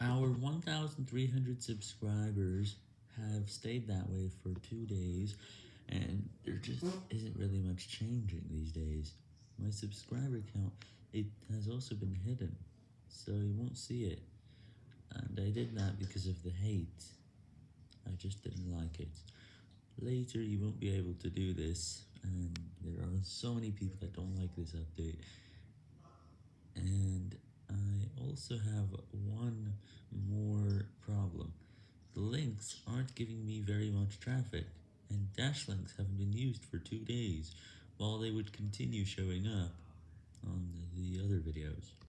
Our 1,300 subscribers have stayed that way for two days, and there just isn't really much changing these days. My subscriber count, it has also been hidden, so you won't see it, and I did that because of the hate. I just didn't like it. Later you won't be able to do this, and there are so many people that don't like this update, also have one more problem. The links aren't giving me very much traffic, and dash links haven't been used for two days, while they would continue showing up on the other videos.